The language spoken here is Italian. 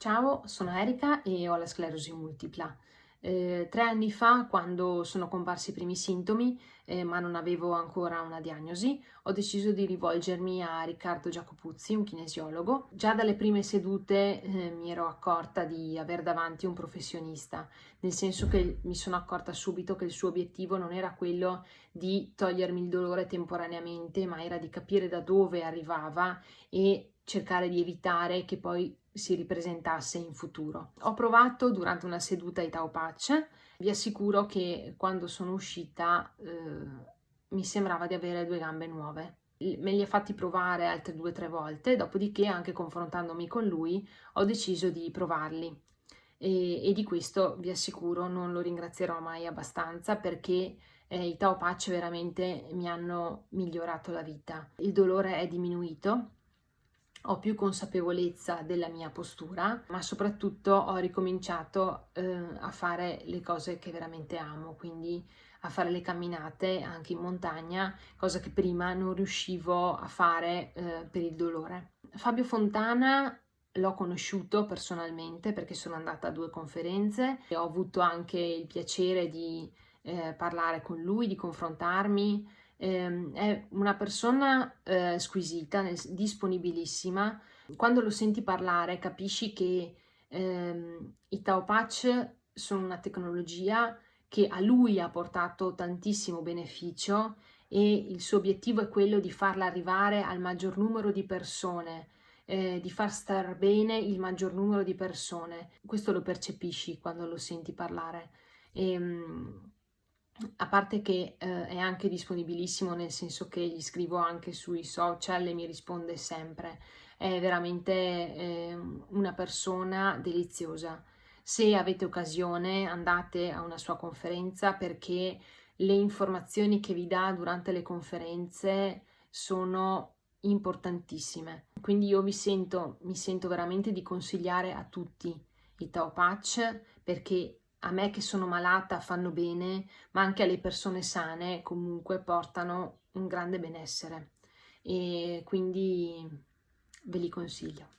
Ciao, sono Erika e ho la sclerosi multipla. Eh, tre anni fa, quando sono comparsi i primi sintomi, eh, ma non avevo ancora una diagnosi, ho deciso di rivolgermi a Riccardo Giacopuzzi, un kinesiologo. Già dalle prime sedute eh, mi ero accorta di aver davanti un professionista, nel senso che mi sono accorta subito che il suo obiettivo non era quello di togliermi il dolore temporaneamente, ma era di capire da dove arrivava e cercare di evitare che poi si ripresentasse in futuro. Ho provato durante una seduta i Tao Patch, vi assicuro che quando sono uscita eh, mi sembrava di avere due gambe nuove. Me li ha fatti provare altre due o tre volte, dopodiché anche confrontandomi con lui ho deciso di provarli. E, e, di questo vi assicuro non lo ringrazierò mai abbastanza perché eh, i Tao Patch veramente mi hanno migliorato la vita. Il dolore è diminuito, ho più consapevolezza della mia postura, ma soprattutto ho ricominciato eh, a fare le cose che veramente amo, quindi a fare le camminate anche in montagna, cosa che prima non riuscivo a fare eh, per il dolore. Fabio Fontana l'ho conosciuto personalmente perché sono andata a due conferenze e ho avuto anche il piacere di eh, parlare con lui, di confrontarmi eh, è una persona eh, squisita, disponibilissima. Quando lo senti parlare capisci che ehm, i Tao Patch sono una tecnologia che a lui ha portato tantissimo beneficio e il suo obiettivo è quello di farla arrivare al maggior numero di persone, eh, di far star bene il maggior numero di persone. Questo lo percepisci quando lo senti parlare. E, ehm, a parte che eh, è anche disponibilissimo nel senso che gli scrivo anche sui social e mi risponde sempre, è veramente eh, una persona deliziosa. Se avete occasione andate a una sua conferenza perché le informazioni che vi dà durante le conferenze sono importantissime. Quindi io vi sento, mi sento veramente di consigliare a tutti i Tao Patch perché a me che sono malata fanno bene, ma anche alle persone sane comunque portano un grande benessere e quindi ve li consiglio.